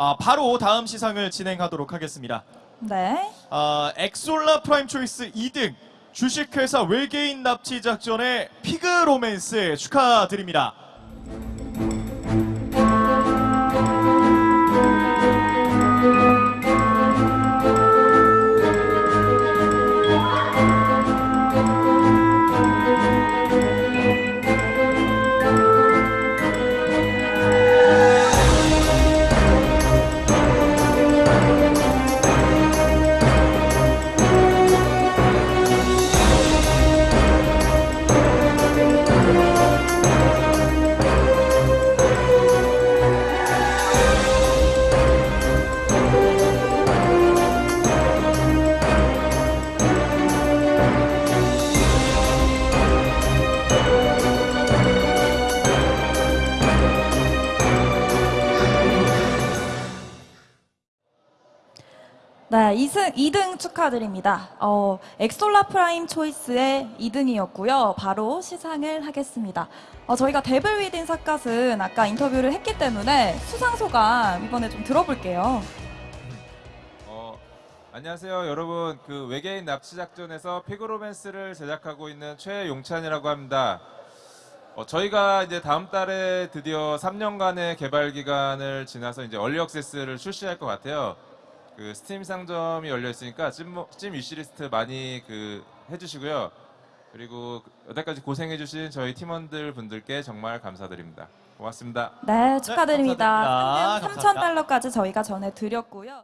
아, 바로 다음 시상을 진행하도록 하겠습니다. 네. 아, 엑솔라 프라임 초이스 2등 주식회사 외계인 납치 작전의 피그 로맨스 축하드립니다. 네, 2승, 2등 축하드립니다. 어, 엑솔라 프라임 초이스의 2등이었고요. 바로 시상을 하겠습니다. 어, 저희가 데블 위딘 삿갓은 아까 인터뷰를 했기 때문에 수상 소감 이번에 좀 들어볼게요. 어, 안녕하세요 여러분 그 외계인 납치 작전에서 피그로맨스를 제작하고 있는 최용찬이라고 합니다 어, 저희가 이제 다음 달에 드디어 3년간의 개발 기간을 지나서 이제 early access를 출시할 것 같아요 그 스팀 상점이 열려 있으니까 찜, 찜 위시리스트 많이 그 해주시고요 그리고 여태까지 고생해주신 저희 팀원들 분들께 정말 감사드립니다 고맙습니다 네, 축하드립니다. 감사드립니다. 상금 감사합니다. 3,000달러까지 저희가 전해드렸고요.